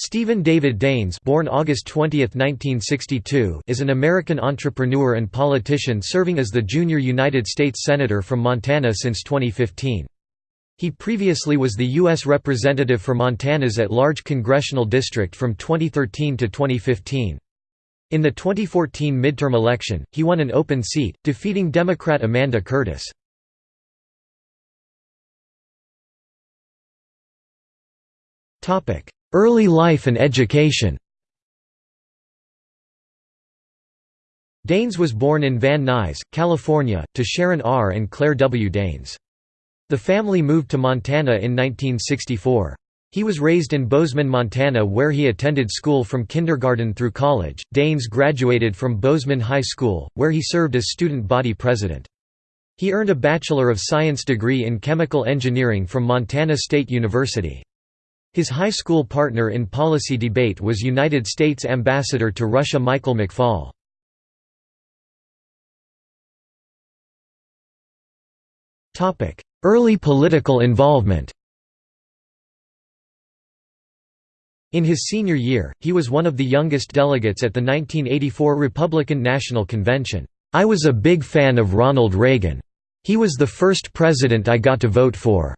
Stephen David Daines born August 20, 1962, is an American entrepreneur and politician serving as the junior United States Senator from Montana since 2015. He previously was the U.S. Representative for Montana's at-large congressional district from 2013 to 2015. In the 2014 midterm election, he won an open seat, defeating Democrat Amanda Curtis. Topic: Early life and education Daines was born in Van Nuys, California, to Sharon R. and Claire W. Daines. The family moved to Montana in 1964. He was raised in Bozeman, Montana where he attended school from kindergarten through college. Daines graduated from Bozeman High School, where he served as student body president. He earned a Bachelor of Science degree in Chemical Engineering from Montana State University. His high school partner in policy debate was United States Ambassador to Russia Michael McFaul. Early political involvement In his senior year, he was one of the youngest delegates at the 1984 Republican National Convention. I was a big fan of Ronald Reagan. He was the first president I got to vote for.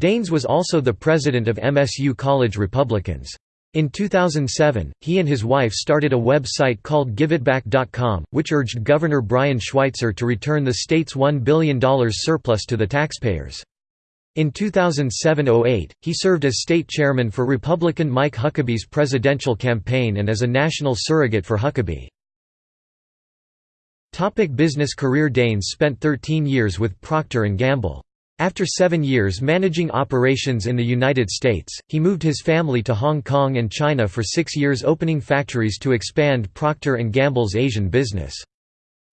Daines was also the president of MSU College Republicans. In 2007, he and his wife started a website called GiveItBack.com, which urged Governor Brian Schweitzer to return the state's $1 billion surplus to the taxpayers. In 2007–08, he served as state chairman for Republican Mike Huckabee's presidential campaign and as a national surrogate for Huckabee. Topic business career Daines spent 13 years with Procter & Gamble. After seven years managing operations in the United States, he moved his family to Hong Kong and China for six years opening factories to expand Procter & Gamble's Asian business.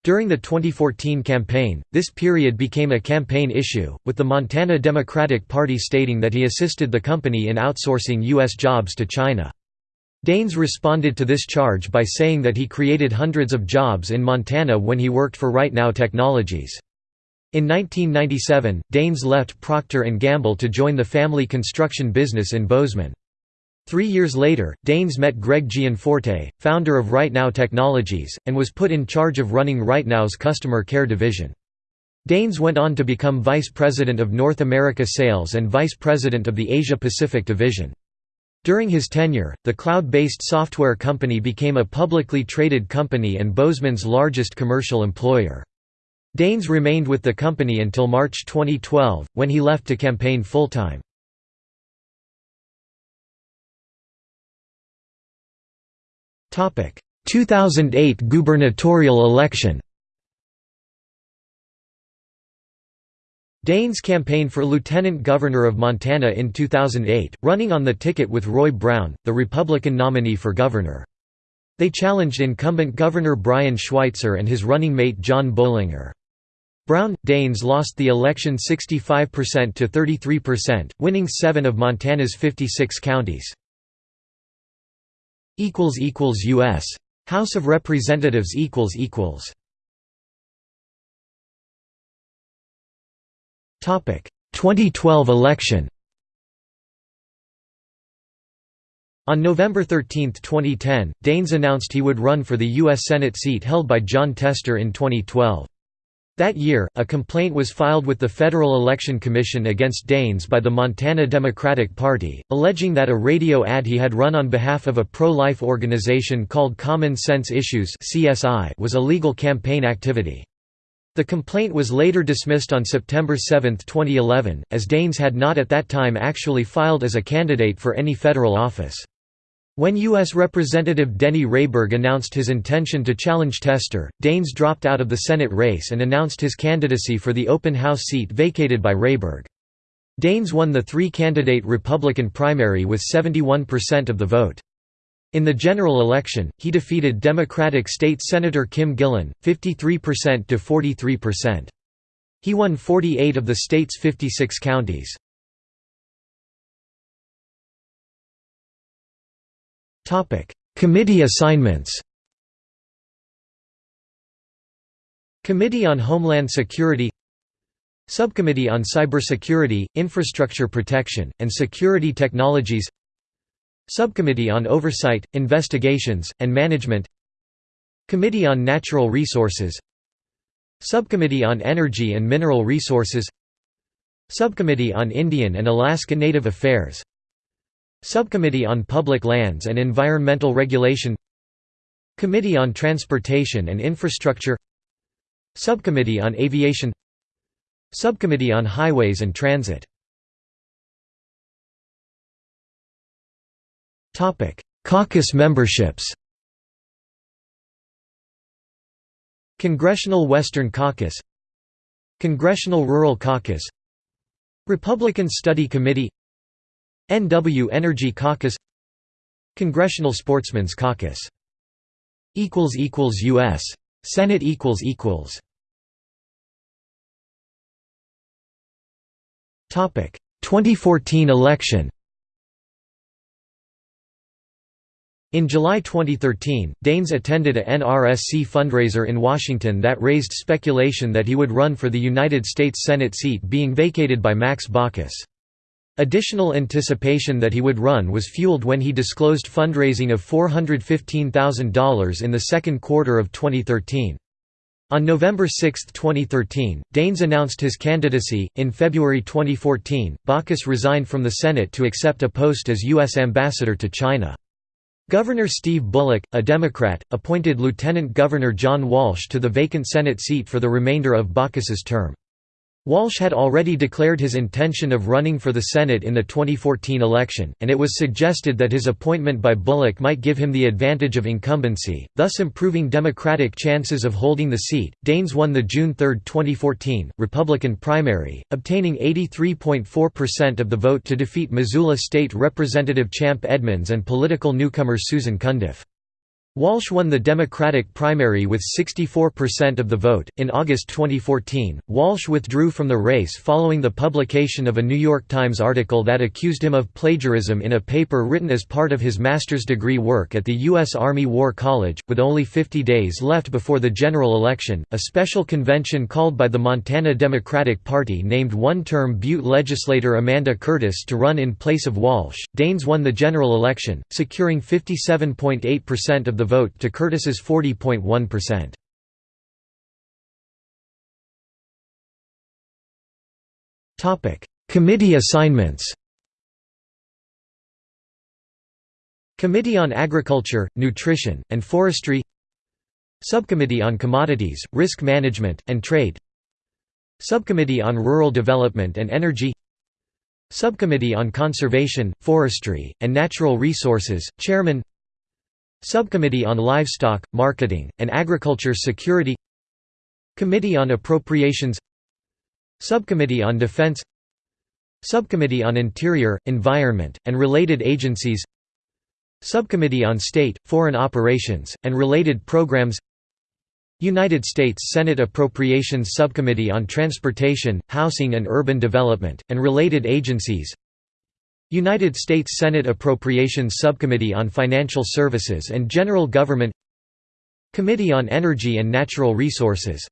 During the 2014 campaign, this period became a campaign issue, with the Montana Democratic Party stating that he assisted the company in outsourcing U.S. jobs to China. Daines responded to this charge by saying that he created hundreds of jobs in Montana when he worked for Right Now Technologies. In 1997, Daines left Procter & Gamble to join the family construction business in Bozeman. Three years later, Daines met Greg Gianforte, founder of RightNow Technologies, and was put in charge of running RightNow's customer care division. Daines went on to become Vice President of North America Sales and Vice President of the Asia-Pacific Division. During his tenure, the cloud-based software company became a publicly traded company and Bozeman's largest commercial employer. Daines remained with the company until March 2012, when he left to campaign full-time. Topic: 2008 gubernatorial election. Daines campaigned for lieutenant governor of Montana in 2008, running on the ticket with Roy Brown, the Republican nominee for governor. They challenged incumbent Governor Brian Schweitzer and his running mate John Bohlinger. Brown Daines lost the election 65% to 33%, winning 7 of Montana's 56 counties. US House of Representatives equals equals Topic 2012 election On November 13, 2010, Daines announced he would run for the U.S. Senate seat held by Jon Tester in 2012. That year, a complaint was filed with the Federal Election Commission against Daines by the Montana Democratic Party, alleging that a radio ad he had run on behalf of a pro-life organization called Common Sense Issues was illegal campaign activity. The complaint was later dismissed on September 7, 2011, as Daines had not at that time actually filed as a candidate for any federal office. When U.S. Representative Denny Rehberg announced his intention to challenge Tester, Daines dropped out of the Senate race and announced his candidacy for the open House seat vacated by Rehberg. Daines won the three-candidate Republican primary with 71% of the vote. In the general election, he defeated Democratic State Senator Kim Gillan, 53% to 43%. He won 48 of the state's 56 counties. Committee assignments Committee on Homeland Security Subcommittee on Cybersecurity, Infrastructure Protection, and Security Technologies Subcommittee on Oversight, Investigations, and Management Committee on Natural Resources Subcommittee on Energy and Mineral Resources Subcommittee on Indian and Alaska Native Affairs Subcommittee on Public Lands and Environmental Regulation Committee on Transportation and Infrastructure Subcommittee on Aviation Subcommittee on Highways and Transit Caucus memberships Congressional Western Caucus Congressional Rural Caucus Republican Study Committee NW Energy Caucus Congressional Sportsmen's Caucus equals equals U.S. Senate equals equals Topic 2014 election In July 2013, Daines attended a NRSC fundraiser in Washington that raised speculation that he would run for the United States Senate seat being vacated by Max Baucus. Additional anticipation that he would run was fueled when he disclosed fundraising of $415,000 in the second quarter of 2013. On November 6, 2013, Daines announced his candidacy. In February 2014, Baucus resigned from the Senate to accept a post as U.S. ambassador to China. Governor Steve Bullock, a Democrat, appointed Lieutenant Governor John Walsh to the vacant Senate seat for the remainder of Baucus's term. Walsh had already declared his intention of running for the Senate in the 2014 election, and it was suggested that his appointment by Bullock might give him the advantage of incumbency, thus improving Democratic chances of holding the seat. Daines won the June 3, 2014, Republican primary, obtaining 83.4% of the vote to defeat Missoula State Representative Champ Edmunds and political newcomer Susan Cundiff. Walsh won the Democratic primary with 64% of the vote. In August 2014, Walsh withdrew from the race following the publication of a New York Times article that accused him of plagiarism in a paper written as part of his master's degree work at the U.S. Army War College. With only 50 days left before the general election, a special convention called by the Montana Democratic Party named one term Butte legislator Amanda Curtis to run in place of Walsh. Daines won the general election, securing 57.8% of the vote to Curtis's 40.1%. Topic: Committee assignments. Committee on Agriculture, Nutrition, and Forestry Subcommittee on Commodities, Risk Management, and Trade Subcommittee on Rural Development and Energy Subcommittee on Conservation, Forestry, and Natural Resources, Chairman Subcommittee on Livestock, Marketing, and Agriculture Security Committee on Appropriations Subcommittee on Defense Subcommittee on Interior, Environment, and Related Agencies Subcommittee on State, Foreign Operations, and Related Programs United States Senate Appropriations Subcommittee on Transportation, Housing and Urban Development, and Related Agencies United States Senate Appropriations Subcommittee on Financial Services and General Government Committee on Energy and Natural Resources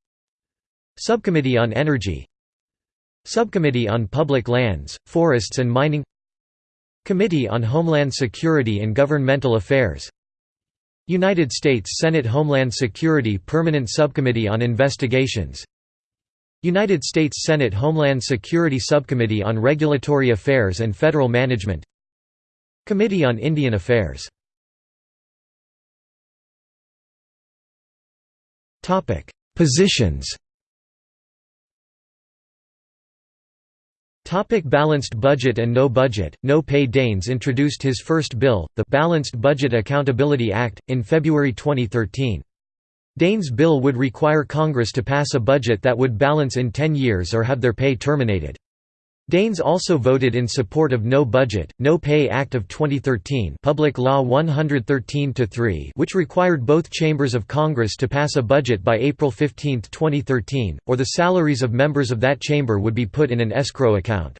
Subcommittee on Energy Subcommittee on Public Lands, Forests and Mining Committee on Homeland Security and Governmental Affairs United States Senate Homeland Security Permanent Subcommittee on Investigations United States Senate Homeland Security Subcommittee on Regulatory Affairs and Federal Management Committee on Indian Affairs. Positions. Topic balanced budget and no budget, no pay Daines introduced his first bill, the Balanced Budget Accountability Act, in February 2013. Daines' bill would require Congress to pass a budget that would balance in 10 years or have their pay terminated. Daines also voted in support of No Budget, No Pay Act of 2013 Public Law 113-3 which required both chambers of Congress to pass a budget by April 15, 2013, or the salaries of members of that chamber would be put in an escrow account.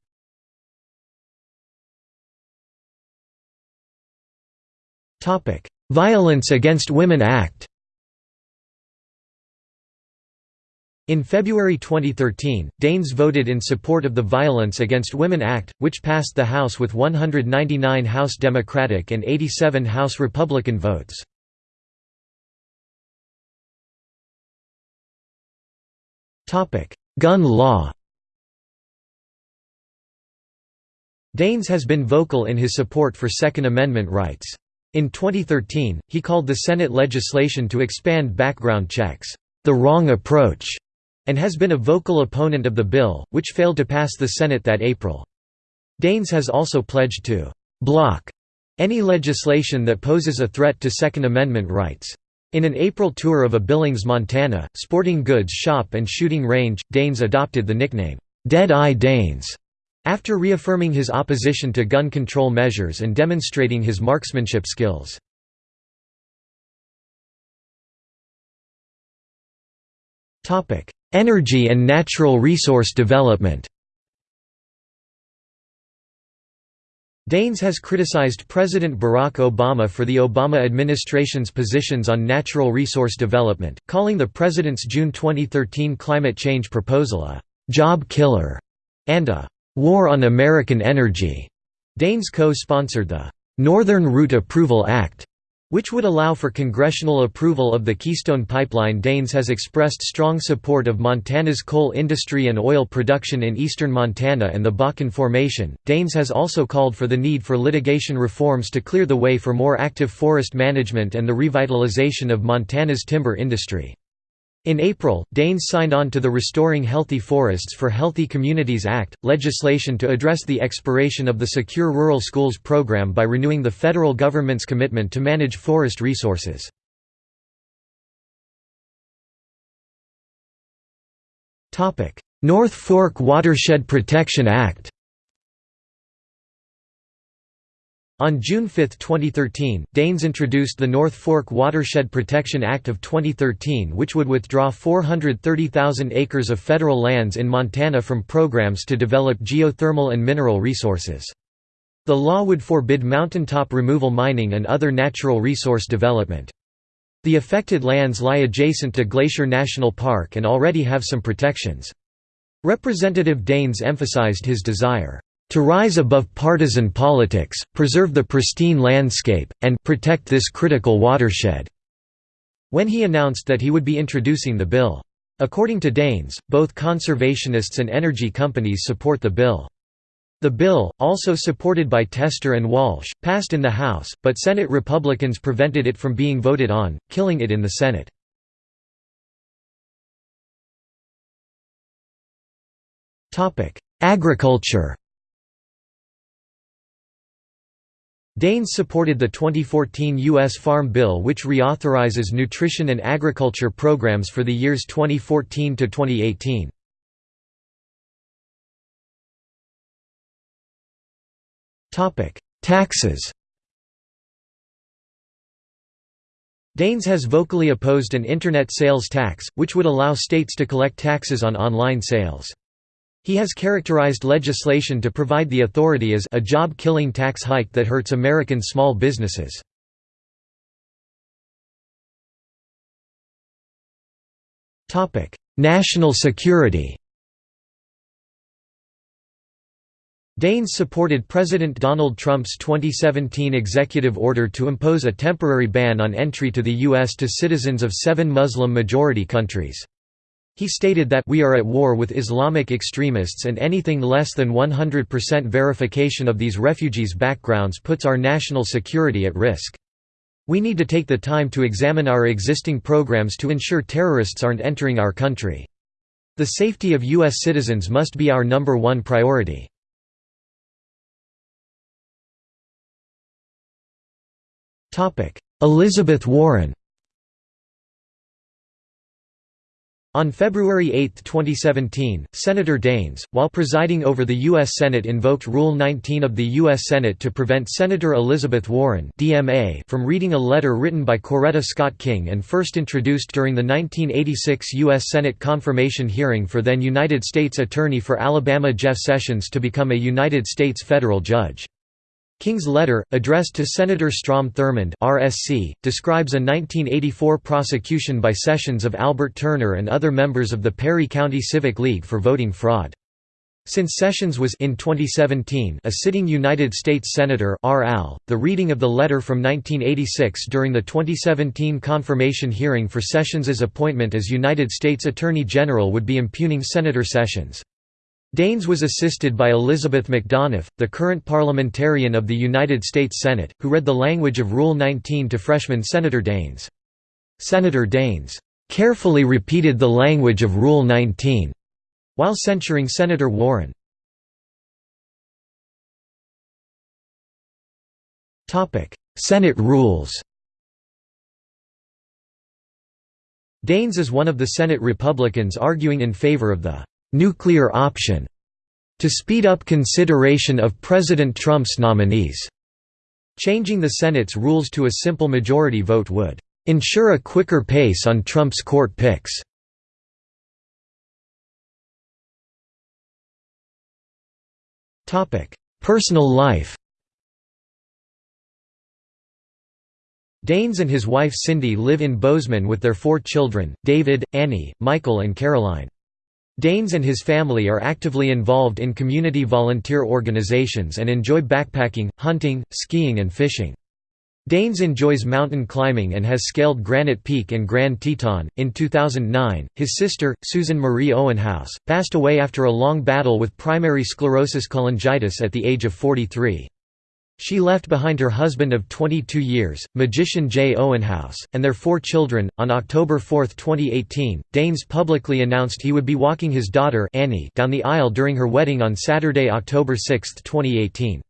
Violence Against Women Act In February 2013, Daines voted in support of the Violence Against Women Act, which passed the House with 199 House Democratic and 87 House Republican votes. Gun law Daines has been vocal in his support for Second Amendment rights. In 2013, he called the Senate legislation to expand background checks, "...the wrong approach." And has been a vocal opponent of the bill, which failed to pass the Senate that April. Daines has also pledged to «block» any legislation that poses a threat to Second Amendment rights. In an April tour of a Billings, Montana, sporting goods shop and shooting range, Daines adopted the nickname, "'Dead Eye Daines' after reaffirming his opposition to gun control measures and demonstrating his marksmanship skills. Energy and natural resource development Daines has criticized President Barack Obama for the Obama administration's positions on natural resource development, calling the president's June 2013 climate change proposal a «job killer» and a «war on American energy». Daines co-sponsored the «Northern Route Approval Act» which would allow for congressional approval of the Keystone Pipeline. Daines has expressed strong support of Montana's coal industry and oil production in eastern Montana and the Bakken Formation. Daines has also called for the need for litigation reforms to clear the way for more active forest management and the revitalization of Montana's timber industry. In April, Daines signed on to the Restoring Healthy Forests for Healthy Communities Act, legislation to address the expiration of the Secure Rural Schools program by renewing the federal government's commitment to manage forest resources. North Fork Watershed Protection Act On June 5, 2013, Daines introduced the North Fork Watershed Protection Act of 2013 which would withdraw 430,000 acres of federal lands in Montana from programs to develop geothermal and mineral resources. The law would forbid mountaintop removal mining and other natural resource development. The affected lands lie adjacent to Glacier National Park and already have some protections. Representative Daines emphasized his desire to rise above partisan politics, preserve the pristine landscape, and protect this critical watershed." when he announced that he would be introducing the bill. According to Daines, both conservationists and energy companies support the bill. The bill, also supported by Tester and Walsh, passed in the House, but Senate Republicans prevented it from being voted on, killing it in the Senate. Agriculture Daines supported the 2014 U.S. Farm Bill which reauthorizes nutrition and agriculture programs for the years 2014 to 2018. Taxes Daines has vocally opposed an Internet sales tax, which would allow states to collect taxes on online sales. He has characterized legislation to provide the authority as a job-killing tax hike that hurts American small businesses. National security Daines supported President Donald Trump's 2017 executive order to impose a temporary ban on entry to the U.S. to citizens of seven Muslim-majority countries. He stated that we are at war with Islamic extremists and anything less than 100% verification of these refugees' backgrounds puts our national security at risk. We need to take the time to examine our existing programs to ensure terrorists aren't entering our country. The safety of U.S. citizens must be our number one priority. Elizabeth Warren On February 8, 2017, Senator Daines, while presiding over the U.S. Senate invoked Rule 19 of the U.S. Senate to prevent Senator Elizabeth Warren from reading a letter written by Coretta Scott King and first introduced during the 1986 U.S. Senate confirmation hearing for then United States Attorney for Alabama Jeff Sessions to become a United States federal judge. King's letter, addressed to Senator Strom Thurmond RSC, describes a 1984 prosecution by Sessions of Albert Turner and other members of the Perry County Civic League for voting fraud. Since Sessions was in 2017 a sitting United States Senator RL, the reading of the letter from 1986 during the 2017 confirmation hearing for Sessions' appointment as United States Attorney General would be impugning Senator Sessions. Daines was assisted by Elizabeth MacDonough, the current parliamentarian of the United States Senate, who read the language of Rule 19 to freshman Senator Daines. Senator Daines carefully repeated the language of Rule 19 while censuring Senator Warren. Senate rules Daines is one of the Senate Republicans arguing in favor of the «nuclear option» to speed up consideration of President Trump's nominees. Changing the Senate's rules to a simple majority vote would «ensure a quicker pace on Trump's court picks». Personal life Daines and his wife Cindy live in Bozeman with their four children, David, Annie, Michael and Caroline. Daines and his family are actively involved in community volunteer organizations and enjoy backpacking, hunting, skiing and fishing. Daines enjoys mountain climbing and has scaled Granite Peak and Grand Teton. In 2009, his sister, Susan Marie Owenhouse, passed away after a long battle with primary sclerosing cholangitis at the age of 43. She left behind her husband of 22 years, magician Jay Owenhouse, and their four children. On October 4, 2018, Daines publicly announced he would be walking his daughter Annie down the aisle during her wedding on Saturday, October 6, 2018.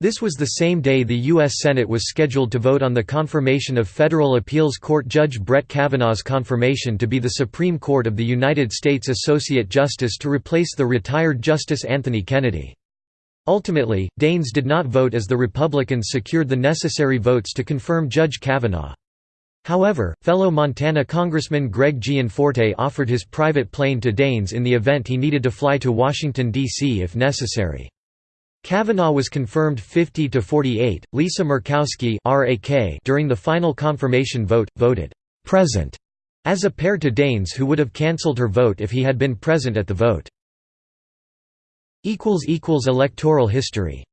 This was the same day the U.S. Senate was scheduled to vote on the confirmation of federal appeals court Judge Brett Kavanaugh's confirmation to be the Supreme Court of the United States Associate Justice to replace the retired Justice Anthony Kennedy. Ultimately, Daines did not vote as the Republicans secured the necessary votes to confirm Judge Kavanaugh. However, fellow Montana Congressman Greg Gianforte offered his private plane to Daines in the event he needed to fly to Washington, D.C. if necessary. Kavanaugh was confirmed 50 to 48. Lisa Murkowski during the final confirmation vote voted present as a pair to Daines who would have cancelled her vote if he had been present at the vote. Electoral history